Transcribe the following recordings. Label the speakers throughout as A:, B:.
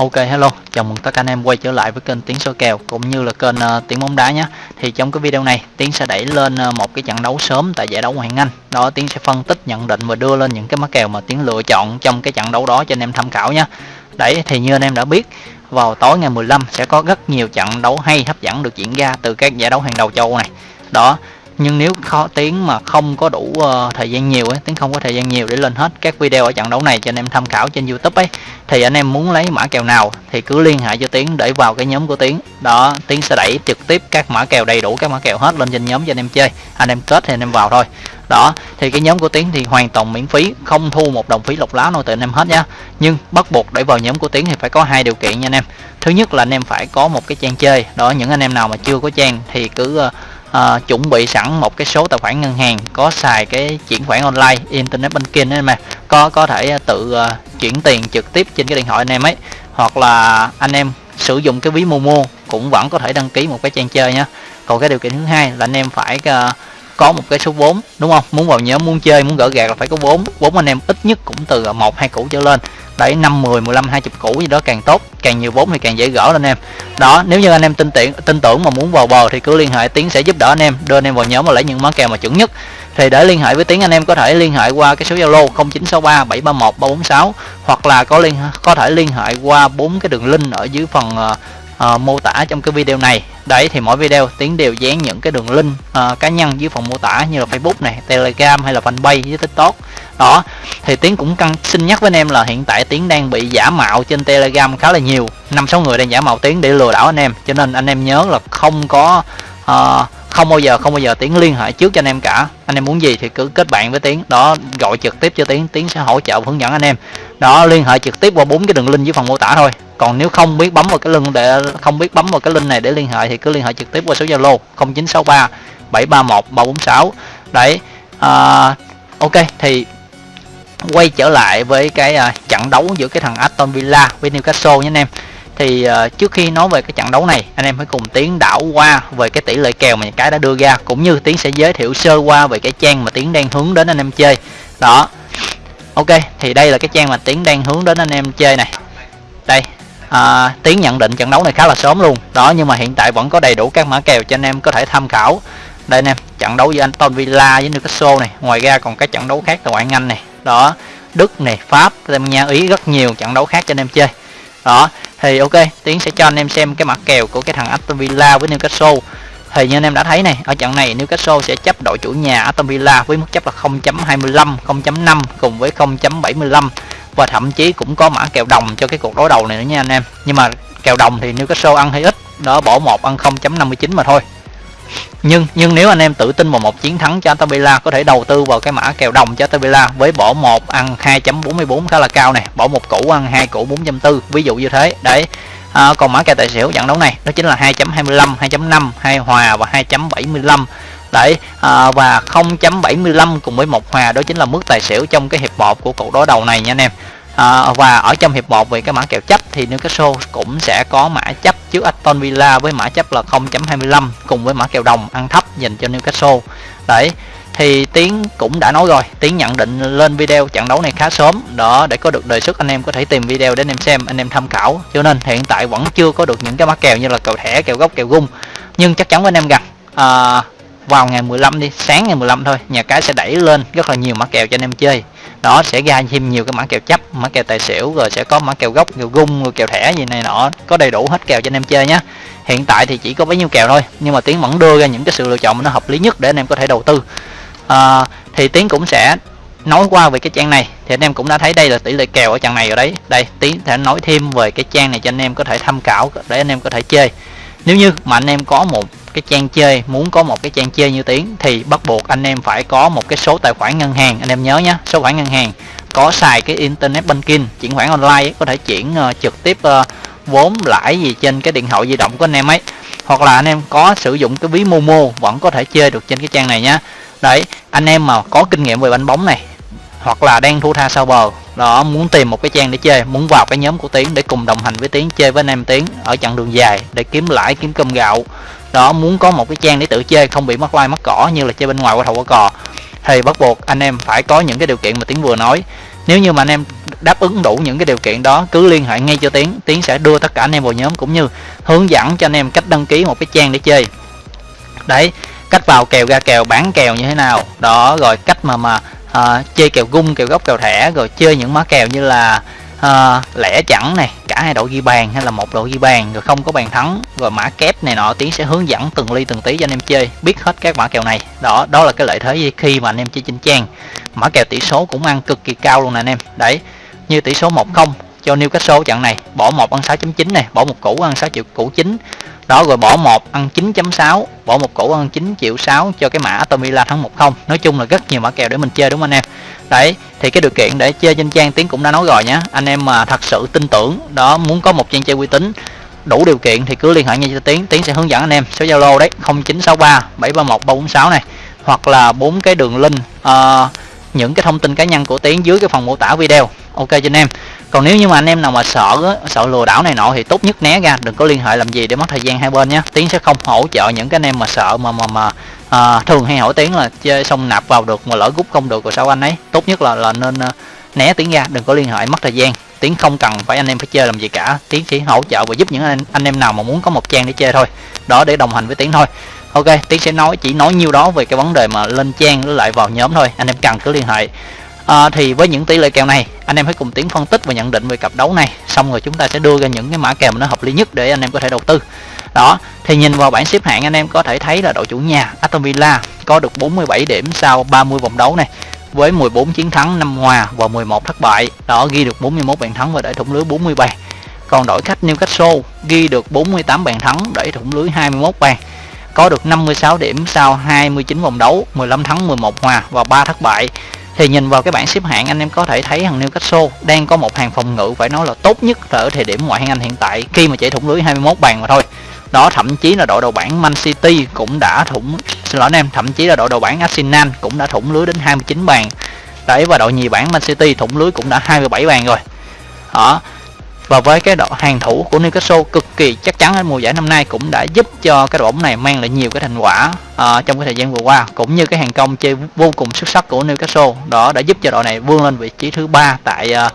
A: Ok hello, chào mừng tất cả anh em quay trở lại với kênh Tiến số kèo cũng như là kênh ờ, uh, Tiến bóng đá nhé. Thì trong cái video này Tiến sẽ đẩy lên uh, một cái trận đấu sớm tại giải đấu Ngoại hạng Anh. Đó Tiến sẽ phân tích, nhận định và đưa lên những cái mã kèo mà Tiến lựa chọn trong cái trận đấu đó cho anh em tham khảo nhé. Đấy thì như anh em đã biết vào tối ngày 15 sẽ có rất nhiều trận đấu hay hấp dẫn được diễn ra từ các giải đấu hàng đầu châu này. Đó nhưng nếu khó tiếng mà không có đủ uh, thời gian nhiều ấy tiếng không có thời gian nhiều để lên hết các video ở trận đấu này cho anh em tham khảo trên youtube ấy thì anh em muốn lấy mã kèo nào thì cứ liên hệ cho tiếng để vào cái nhóm của tiếng đó tiếng sẽ đẩy trực tiếp các mã kèo đầy đủ các mã kèo hết lên trên nhóm cho anh em chơi. Anh em kết thì anh em vào thôi. Đó thì cái nhóm của tiến thì hoàn toàn miễn phí không thu một đồng phí lọc lá nào từ anh em hết nhá nhưng bắt buộc để vào nhóm của tiến thì phải có hai điều kiện nha anh em. Thứ nhất là anh em phải có một cái trang chơi. Đó những anh em nào mà chưa có trang thì cứ ờ, uh, chuẩn bị sẵn một cái số tài khoản ngân hàng có xài cái chuyển khoản online internet banking ấy mà có có thể ờ, tự uh, chuyển tiền trực tiếp trên cái điện thoại anh em ấy hoặc là anh em sử dụng cái ví Momo cũng vẫn có thể đăng ký một cái trang chơi nhé còn cái điều kiện thứ hai là anh em phải uh, có một cái số vốn đúng không? Muốn vào nhóm muốn chơi muốn gỡ gạt là phải có vốn. Vốn anh em ít nhất cũng từ một hai củ trở lên đấy năm 10 15 20 củ gì đó càng tốt. Càng nhiều vốn thì càng dễ gỡ lên em. Đó, nếu như anh em tin tưởng tin tưởng mà muốn vào bờ thì cứ liên hệ, tiến sẽ giúp đỡ anh em, đưa anh em vào nhóm và lấy những món kèo mà chuẩn nhất. Thì để liên hệ với tiến, anh em có thể liên hệ qua cái số zalo 0963 731 346 hoặc là có liên, có thể liên hệ qua bốn cái đường link ở dưới phần ờ, uh, mô tả trong cái video này. Đấy thì mỗi video tiến đều dán những cái đường link uh, cá nhân dưới phần mô tả như là facebook này telegram hay là fanpage với tiktok. Đó thì tiến cũng căng xin nhắc với anh em là hiện tại tiến đang bị giả mạo trên telegram khá là nhiều. Năm sáu người đang giả mạo tiến để lừa đảo anh em. Cho nên anh em nhớ là không có uh, không bao giờ không bao giờ tiến liên hệ trước cho anh em cả. Anh em muốn gì thì cứ kết bạn với tiến. Đó gọi trực tiếp cho tiến. Tiến sẽ hỗ trợ hướng dẫn anh em đó liên hệ trực tiếp qua bốn cái đường link dưới phần mô tả thôi. Còn nếu không biết bấm vào cái link để không biết bấm vào cái link này để liên hệ thì cứ liên hệ trực tiếp qua số zalo 0963 731 346 đấy à, ok thì quay trở lại với cái à, trận đấu giữa cái thằng Aston Villa với Newcastle nhé anh em. Thì à, trước khi nói về cái trận đấu này anh em hãy cùng tiến đảo qua về cái tỷ lệ kèo mà cái đã đưa ra cũng như tiến sẽ giới thiệu sơ qua về cái trang mà tiến đang hướng đến anh em chơi. Đó ok thì đây là cái trang mà tiến đang hướng đến anh em chơi này. Đây à, tiến nhận định trận đấu này khá là sớm luôn. Đó nhưng mà hiện tại vẫn có đầy đủ các mã kèo cho anh em có thể tham khảo. Đây anh em trận đấu giữa Aston Villa với Newcastle này. Ngoài ra còn các trận đấu khác tại ngoại Anh này. Đó Đức này Pháp Tây Ban Nha Ý rất nhiều trận đấu khác cho anh em chơi. Đó thì ok tiến sẽ cho anh em xem cái mặt kèo của cái thằng Aston Villa với Newcastle thì như anh em đã thấy này, ở trận này Newcastle sẽ chấp đội chủ nhà Aston Villa với mức chấp là 0.25 0.5 cùng với 0.75 và thậm chí cũng có mã kèo đồng cho cái cuộc đối đầu này nữa nha anh em. Nhưng mà kèo đồng thì Newcastle ăn hay ít đó bỏ một ăn 0.59 mà thôi. Nhưng nhưng nếu anh em tự tin vào một chiến thắng cho Aston Villa, có thể đầu tư vào cái mã kèo đồng cho Aston Villa với bỏ một ăn 2.44 khá là cao này, bỏ một củ ăn hai củ 4.4 ví dụ như thế. Đấy à, còn mã kèo tài xỉu trận đấu này đó chính là 2.25 2.5 hai hòa và 2.75 đấy à, và 0.75 cùng với một hòa đó chính là mức tài xỉu trong cái hiệp 1 của cuộc đối đầu này nha anh em. À, và ở trong hiệp 1 về cái mã kèo chấp thì Newcastle cũng sẽ có mã chấp trước Aston Villa với mã chấp là 0.25 cùng với mã kèo đồng ăn thấp dành cho Newcastle. Đấy thì tiến cũng đã nói rồi tiến nhận định lên video trận đấu này khá sớm. Đó để có được đề xuất anh em có thể tìm video để anh em xem anh em tham khảo. Cho nên hiện tại vẫn chưa có được những cái mã kèo như là kèo thẻ kèo gốc kèo gung nhưng chắc chắn với anh em rằng à, vào ngày 15 đi sáng ngày 15 thôi nhà cái sẽ đẩy lên rất là nhiều mã kèo cho anh em chơi. Đó sẽ ra thêm nhiều cái mã kèo chấp mã kèo tài xỉu rồi sẽ có mã kèo gốc kèo gung rồi kèo thẻ gì này nọ có đầy đủ hết kèo cho anh em chơi nhé hiện tại thì chỉ có bấy nhiêu kèo thôi nhưng mà tiến vẫn đưa ra những cái sự lựa chọn nó hợp lý nhất để anh em có thể đầu tư à, thì tiến cũng sẽ nói qua về cái trang này. Thì anh em cũng đã thấy đây là tỷ lệ kèo ở trang này rồi đấy. Đây tiến sẽ nói thêm về cái trang này cho anh em có thể tham khảo để anh em có thể chơi. Nếu như mà anh em có một cái trang chơi muốn có một cái trang chơi như tiếng thì bắt buộc anh em phải có một cái số tài khoản ngân hàng. Anh em nhớ nhé số khoản ngân hàng. Có xài cái internet banking chuyển khoản online có thể chuyển uh, trực tiếp uh, vốn lãi gì trên cái điện thoại di động của anh em ấy. Hoặc là anh em có sử dụng cái ví Momo vẫn có thể chơi được trên cái trang này nhá. Đấy anh em mà có kinh nghiệm về bánh bóng này, hoặc là đang thu tha sau bờ đó muốn tìm một cái trang để chơi, muốn vào cái nhóm của tiến để cùng đồng hành với tiến, chơi với anh em tiến ở chặng đường dài để kiếm lãi, kiếm cơm gạo. Đó, muốn có một cái trang để tự chơi, không bị mất like mất cỏ như là chơi bên ngoài qua thầu qua cò. Thì bắt buộc anh em phải có những cái điều kiện mà tiến vừa nói. Nếu như mà anh em đáp ứng đủ những cái điều kiện đó, cứ liên hệ ngay cho tiến tiến sẽ đưa tất cả anh em vào nhóm cũng như hướng dẫn cho anh em cách đăng ký một cái trang để chơi. Đấy cách vào kèo ra kèo bán kèo như thế nào. Đó rồi cách mà mà à, chơi kèo gung kèo gốc kèo thẻ rồi chơi những má kèo như là à, lẻ chẳng này cả hai đội ghi bàn hay là một đội ghi bàn rồi không có bàn thắng rồi mã kép này nọ tiến sẽ hướng dẫn từng ly từng tí cho anh em chơi biết hết các mã kèo này. Đó đó là cái lợi thế khi mà anh em chơi trên trang mã kèo tỷ số cũng ăn cực kỳ cao luôn nè anh em. Đấy như tỷ số 1 không cho Newcastle trận này bỏ một ăn 6.9 này bỏ một củ ăn 6 triệu củ chính đó rồi bỏ một ăn 9.6 bỏ một củ ăn 9 triệu 6 cho cái mã Aston Villa thắng 1-0 nói chung là rất nhiều mã kèo để mình chơi đúng không anh em? Đấy thì cái điều kiện để chơi trên trang tiến cũng đã nói rồi nhé anh em mà thật sự tin tưởng đó muốn có một trang chơi uy tín đủ điều kiện thì cứ liên hệ ngay cho tiến. Tiến sẽ hướng dẫn anh em số zalo đấy 0963 731 346 này. Hoặc là bốn cái đường link uh, những cái thông tin cá nhân của tiến dưới cái phần mô tả video. Ok cho anh em. Còn nếu như mà anh em nào mà sợ sợ lừa đảo này nọ thì tốt nhất né ra đừng có liên hệ làm gì để mất thời gian hai bên nhé. Tiến sẽ không hỗ trợ những cái anh em mà sợ mà mà mà à, thường hay hỏi tiến là chơi xong nạp vào được mà lỡ rút không được rồi sao anh ấy. Tốt nhất là là nên à, né tiến ra đừng có liên hệ mất thời gian. Tiến không cần phải anh em phải chơi làm gì cả. Tiến chỉ hỗ trợ và giúp những anh, anh em nào mà muốn có một trang để chơi thôi. Đó để đồng hành với tiến thôi ok tiến sẽ nói chỉ nói nhiêu đó về cái vấn đề mà lên trang với lại vào nhóm thôi. Anh em cần cứ liên hệ. À, thì với những tỷ lệ kèo này anh em hãy cùng tiến phân tích và nhận định về cặp đấu này. Xong rồi chúng ta sẽ đưa ra những cái mã kèo mà nó hợp lý nhất để anh em có thể đầu tư. Đó thì nhìn vào bảng xếp hạng anh em có thể thấy là đội chủ nhà Aston Villa có được 47 điểm sau 30 vòng đấu này với 14 chiến thắng 5 hòa và 11 thất bại. Đó ghi được 41 bàn thắng và để thủng lưới 40 bàn. Còn đội khách Newcastle ghi được 48 bàn thắng để thủng lưới 21 bàn có được 56 điểm sau 29 vòng đấu 15 thắng 11 hòa và 3 thất bại. Thì nhìn vào cái bảng xếp hạng, anh em có thể thấy thằng Newcastle đang có một hàng phòng ngự phải nói là tốt nhất ở thời điểm ngoại hạng Anh hiện tại, khi mà chạy thủng lưới 21 bàn mà thôi. Đó, thậm chí là đội đầu bảng Man City cũng đã thủng, xin lỗi anh em, thậm chí là đội đầu bảng Arsenal cũng đã thủng lưới đến 29 bàn. Đấy, và đội nhì bảng Man City thủng lưới cũng đã 27 bàn rồi. Đó, và với cái đội hàng thủ của Newcastle cực kỳ chắc chắn ở mùa giải năm nay cũng đã giúp cho cái đội bóng này mang lại nhiều cái thành quả uh, trong cái thời gian vừa qua cũng như cái hàng công chơi vô cùng xuất sắc của Newcastle. Đó đã giúp cho đội này vươn lên vị trí thứ ba tại uh,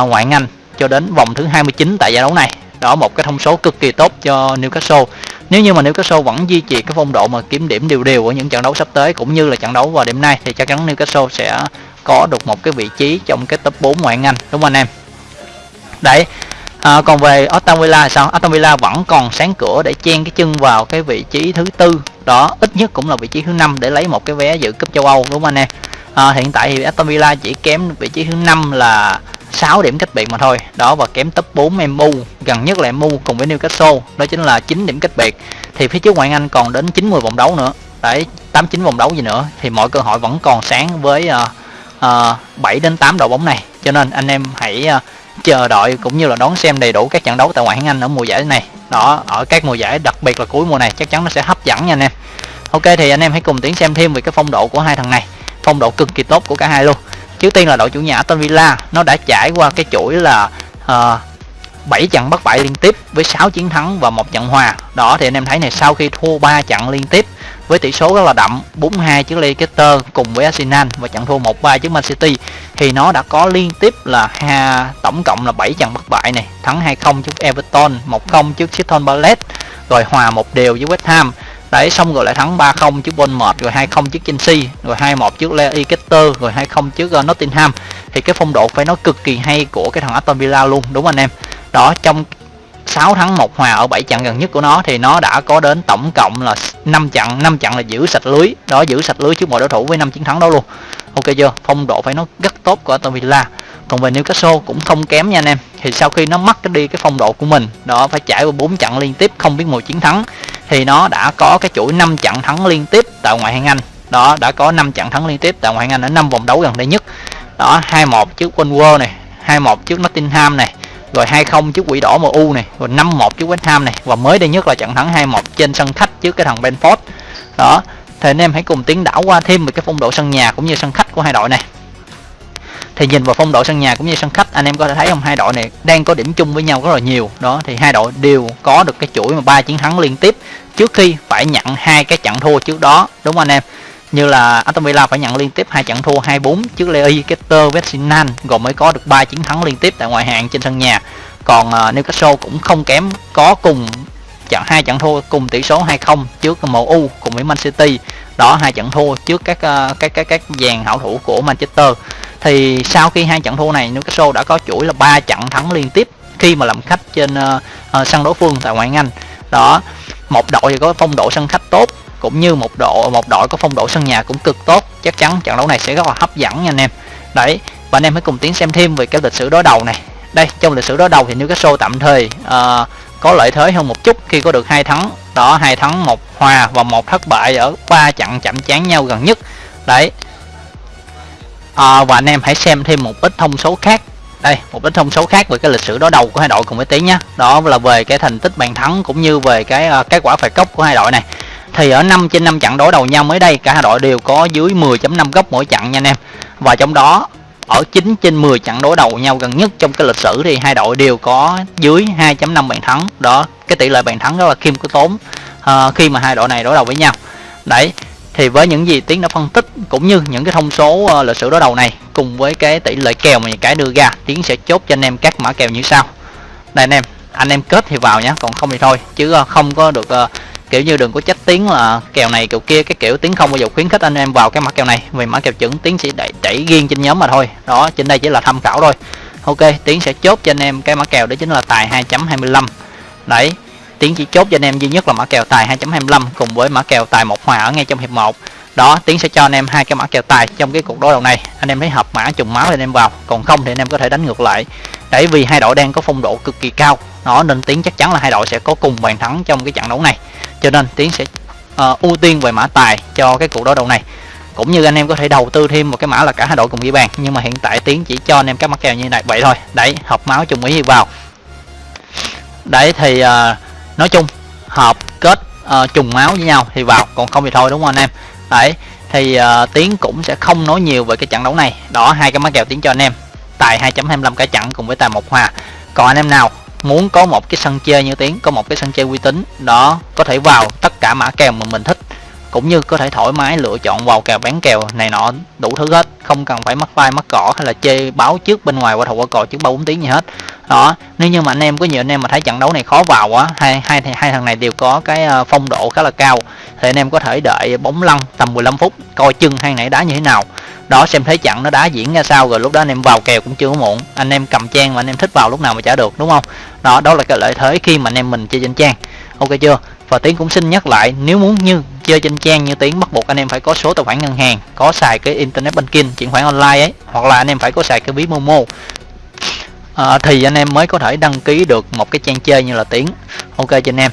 A: uh, ngoại hạng Anh cho đến vòng thứ 29 tại giải đấu này. Đó một cái thông số cực kỳ tốt cho Newcastle. Nếu như mà Newcastle vẫn duy trì cái phong độ mà kiếm điểm đều đều ở những trận đấu sắp tới cũng như là trận đấu vào đêm nay thì chắc chắn Newcastle sẽ có được một cái vị trí trong cái top 4 ngoại hạng Anh đúng không anh em? Đấy à, còn về Aston Villa thì sao? Aston Villa vẫn còn sáng cửa để chen cái chân vào cái vị trí thứ tư. Đó ít nhất cũng là vị trí thứ năm để lấy một cái vé dự cúp châu Âu đúng không anh em? À, hiện tại thì Aston Villa chỉ kém vị trí thứ năm là 6 điểm cách biệt mà thôi. Đó và kém top 4 MU gần nhất là MU cùng với Newcastle. Đó chính là 9 điểm cách biệt. Thì phía trước ngoại Anh còn đến 90 vòng đấu nữa. Đấy 89 vòng đấu gì nữa. Thì mọi cơ hội vẫn còn sáng với uh, uh, 7 đến 8 đội bóng này. Cho nên anh em hãy uh, chờ đợi cũng như là đón xem đầy đủ các trận đấu tại ngoại hạng Anh ở mùa giải này. Đó ở các mùa giải đặc biệt là cuối mùa này chắc chắn nó sẽ hấp dẫn nha anh em. Ok thì anh em hãy cùng tiến xem thêm về cái phong độ của hai thằng này. Phong độ cực kỳ tốt của cả hai luôn. Trước tiên là đội chủ nhà Aston Villa nó đã trải qua cái chuỗi là ờ, uh, 7 trận bất bại liên tiếp với 6 chiến thắng và một trận hòa. Đó thì anh em thấy này sau khi thua 3 trận liên tiếp với tỷ số rất là đậm 4-2 trước Leicester cùng với Arsenal và trận thua 1-3 trước Man City. Thì nó đã có liên tiếp là ha, tổng cộng là 7 trận bất bại này thắng 2-0 trước Everton 1-0 trước Crystal Palace rồi hòa một đều với West Ham. Đấy xong rồi lại thắng 3-0 trước Bournemouth rồi 2-0 trước Chelsea rồi 2-1 trước Leicester rồi 2-0 trước ờ, Nottingham. Thì cái phong độ phải nói cực kỳ hay của cái thằng Aston Villa luôn đúng anh em? Đó trong 6 thắng 1 hòa ở 7 trận gần nhất của nó thì nó đã có đến tổng cộng là 5 trận 5 trận là giữ sạch lưới. Đó, giữ sạch lưới trước mọi đối thủ với 5 chiến thắng đó luôn. Ok chưa? Phong độ phải nó rất tốt của Aston Villa. Còn về Newcastle cũng không kém nha anh em. Thì sau khi nó mất đi cái phong độ của mình, đó, phải trải qua 4 trận liên tiếp không biết mùi chiến thắng, thì nó đã có cái chuỗi 5 trận thắng liên tiếp tại ngoại hạng Anh. Đó, đã có 5 trận thắng liên tiếp tại ngoại hạng Anh ở 5 vòng đấu gần đây nhất. Đó 2-1 trước Wolves này 2-1 trước Nottingham này rồi 2-0 trước quỷ đỏ MU này, rồi 5-1 trước West Ham này, và mới đây nhất là trận thắng 2-1 trên sân khách trước cái thằng Benford. Đó thì anh em hãy cùng tiến đảo qua thêm về cái phong độ sân nhà cũng như sân khách của hai đội này. Thì nhìn vào phong độ sân nhà cũng như sân khách, anh em có thể thấy không? Hai đội này đang có điểm chung với nhau rất là nhiều. Đó, thì hai đội đều có được cái chuỗi mà ba chiến thắng liên tiếp trước khi phải nhận hai cái trận thua trước đó. Đúng không anh em? Như là Aston Villa phải nhận liên tiếp hai trận thua 2-4 trước Leicester Arsenal rồi mới có được 3 chiến thắng liên tiếp tại ngoại hạng trên sân nhà. Còn uh, Newcastle cũng không kém có cùng trận hai trận thua cùng tỷ số 2-0 trước MU cùng với Man City. Đó hai trận thua trước các uh, các các các dàn hảo thủ của Manchester. Thì sau khi hai trận thua này Newcastle đã có chuỗi là ba trận thắng liên tiếp khi mà làm khách trên uh, uh, sân đối phương tại ngoại hạng Anh. Đó một đội thì có phong độ sân khách tốt cũng như một độ một đội có phong độ sân nhà cũng cực tốt chắc chắn trận đấu này sẽ rất là hấp dẫn nha anh em. Đấy và anh em hãy cùng tiến xem thêm về cái lịch sử đối đầu này. Đây trong lịch sử đối đầu thì Newcastle tạm thời uh, có lợi thế hơn một chút khi có được hai thắng. Đó hai thắng một hòa và một thất bại ở ba trận chạm trán nhau gần nhất. Đấy. À, và anh em hãy xem thêm một ít thông số khác. Đây một ít thông số khác về cái lịch sử đối đầu của hai đội cùng với tiến nhé đó là về cái thành tích bàn thắng cũng như về cái uh, kết quả phạt góc của hai đội này thì ở 5 trên 5 trận đối đầu nhau mới đây cả hai đội đều có dưới 10.5 góc mỗi trận nha anh em. Và trong đó ở 9 trên 10 trận đối đầu nhau gần nhất trong cái lịch sử thì hai đội đều có dưới 2.5 bàn thắng. Đó cái tỷ lệ bàn thắng rất là khiêm tốn uh, khi mà hai đội này đối đầu với nhau. Đấy thì với những gì tiến đã phân tích cũng như những cái thông số uh, lịch sử đối đầu này cùng với cái tỷ lệ kèo mà cái đưa ra tiến sẽ chốt cho anh em các mã kèo như sau. Đây anh em anh em kết thì vào nhé còn không thì thôi chứ uh, không có được uh, kiểu như đừng có trách tiếng là kèo này kèo kia cái kiểu tiếng không bao giờ khuyến khích anh em vào cái mã kèo này. Vì mã kèo chuẩn tiếng sẽ đẩy, đẩy riêng trên nhóm mà thôi. Đó trên đây chỉ là tham khảo thôi. Ok tiếng sẽ chốt cho anh em cái mã kèo đó chính là tài 2.25 đấy tiến chỉ chốt cho anh em duy nhất là mã kèo tài 2.25 cùng với mã kèo tài một hòa ở ngay trong hiệp 1 đó tiến sẽ cho anh em hai cái mã kèo tài trong cái cuộc đối đầu này. Anh em thấy hợp mã trùng máu thì anh em vào. Còn không thì anh em có thể đánh ngược lại. Đấy vì hai đội đang có phong độ cực kỳ cao nó nên tiến chắc chắn là hai đội sẽ có cùng bàn thắng trong cái trận đấu này. Cho nên tiến sẽ uh, ưu tiên về mã tài cho cái cuộc đối đầu này. Cũng như anh em có thể đầu tư thêm một cái mã là cả hai đội cùng ghi bàn. Nhưng mà hiện tại tiến chỉ cho anh em các mã kèo như này. Vậy thôi đấy hợp máu trùng ý vào. Đấy thì uh, nói chung hợp kết uh, trùng máu với nhau thì vào. Còn không thì thôi đúng không anh em? Đấy thì uh, tiến cũng sẽ không nói nhiều về cái trận đấu này. Đó hai cái mã kèo tiến cho anh em. Tài 2.25 cả trận cùng với tài một hòa. Còn anh em nào muốn có một cái sân chơi như tiếng có một cái sân chơi uy tín, đó, có thể vào tất cả mã kèo mà mình thích. Cũng như có thể thoải mái lựa chọn vào kèo, bán kèo này nọ, đủ thứ hết. Không cần phải mắc vai mắc cỏ hay là chơi báo trước bên ngoài qua thầu qua cò trước ba bốn tiếng gì hết. Đó, nếu như mà anh em có nhiều anh em mà thấy trận đấu này khó vào quá hai hai hai thằng này đều có cái ờ, phong độ khá là cao, thì anh em có thể đợi bóng lăn tầm 15 phút, coi chân hai này đá như thế nào đó xem thấy trận nó đá diễn ra sao rồi lúc đó anh em vào kèo cũng chưa muộn. Anh em cầm trang mà anh em thích vào lúc nào mà trả được đúng không? Đó đó là cái lợi thế khi mà anh em mình chơi trên trang. Ok chưa? Và tiến cũng xin nhắc lại nếu muốn như chơi trên trang như tiến bắt buộc anh em phải có số tài khoản ngân hàng có xài cái internet banking chuyển khoản online ấy hoặc là anh em phải có xài cái ví momo. À, thì anh em mới có thể đăng ký được một cái trang chơi như là tiến. Ok cho anh em.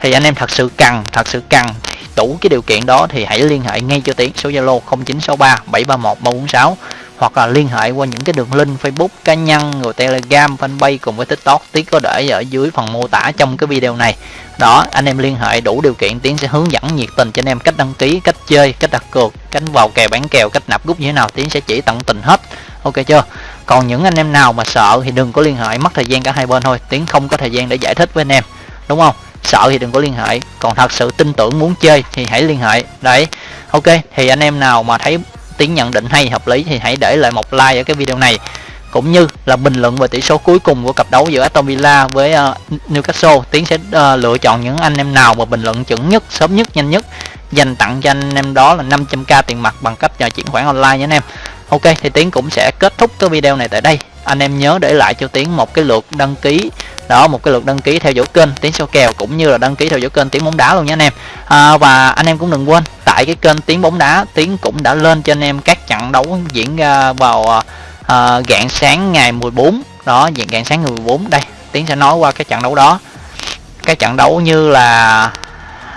A: Thì anh em thật sự cần thật sự cần đủ cái điều kiện đó thì hãy liên hệ ngay cho tiến, số zalo 0963 731 346 hoặc là liên hệ qua những cái đường link Facebook cá nhân rồi Telegram, fanpage cùng với TikTok. Tiến có để ở dưới phần mô tả trong cái video này. Đó, anh em liên hệ đủ điều kiện, Tiến sẽ hướng dẫn nhiệt tình cho anh em cách đăng ký, cách chơi, cách đặt cược cánh vào kèo bán kèo, cách nạp rút như thế nào, Tiến sẽ chỉ tận tình hết. Ok chưa? Còn những anh em nào mà sợ thì đừng có liên hệ, mất thời gian cả hai bên thôi. Tiến không có thời gian để giải thích với anh em, đúng không? Sợ thì đừng có liên hệ. Còn thật sự tin tưởng muốn chơi thì hãy liên hệ. Đấy ok thì anh em nào mà thấy tiếng nhận định hay hợp lý thì hãy để lại một like ở cái video này. Cũng như là bình luận về tỷ số cuối cùng của cặp đấu giữa Aston Villa với uh, Newcastle tiến sẽ uh, lựa chọn những anh em nào mà bình luận chuẩn nhất sớm nhất nhanh nhất. Dành tặng cho anh em đó là 500k tiền mặt bằng cách nhờ chuyển khoản online nhé anh em. Ok thì tiến cũng sẽ kết thúc cái video này tại đây anh em nhớ để lại cho tiến một cái lượt đăng ký. Đó một cái lượt đăng ký theo dõi kênh tiến số kèo cũng như là đăng ký theo dõi kênh tiến bóng đá luôn nha anh em. À, và anh em cũng đừng quên tại cái kênh tiến bóng đá tiến cũng đã lên cho anh em các trận đấu diễn ra vào à, à gạn sáng ngày 14 đó dạng gạn sáng ngày 14 đây tiến sẽ nói qua cái trận đấu đó. Cái trận đấu như là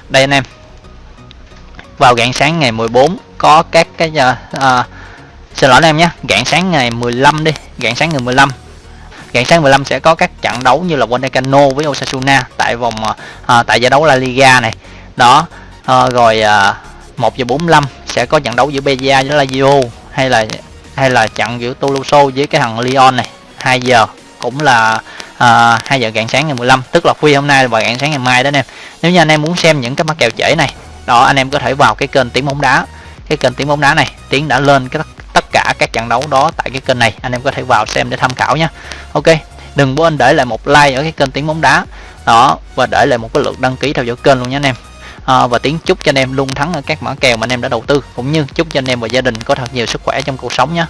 A: đây anh em. Vào rạng sáng ngày 14 có các cái uh, xin lỗi anh em nhé. Rạng sáng ngày 15 đi. Rạng sáng ngày 15 rạng sáng 15 sẽ có các trận đấu như là Wanekano với Osasuna tại vòng à, tại giải đấu La Liga này. Đó. À, rồi à, 1 giờ 45 sẽ có trận đấu giữa Beja với Lazio hay là hay là trận giữa Toulouse với cái thằng Lyon này. 2 giờ cũng là à, 2 giờ rạng sáng ngày 15 tức là khuya hôm nay và rạng sáng ngày mai đó anh em. Nếu như anh em muốn xem những cái mắc kèo trễ này đó anh em có thể vào cái kênh tiếng bóng đá. Cái kênh tiếng bóng đá này tiếng đã lên cái tất cả các trận đấu đó tại cái kênh này. Anh em có thể vào xem để tham khảo nhé ok đừng quên để lại một like ở cái kênh tiếng bóng đá. Đó và để lại một cái lượt đăng ký theo dõi kênh luôn nhé anh em. À, và tiếng chúc cho anh em luôn thắng ở các mã kèo mà anh em đã đầu tư cũng như chúc cho anh em và gia đình có thật nhiều sức khỏe trong cuộc sống nhé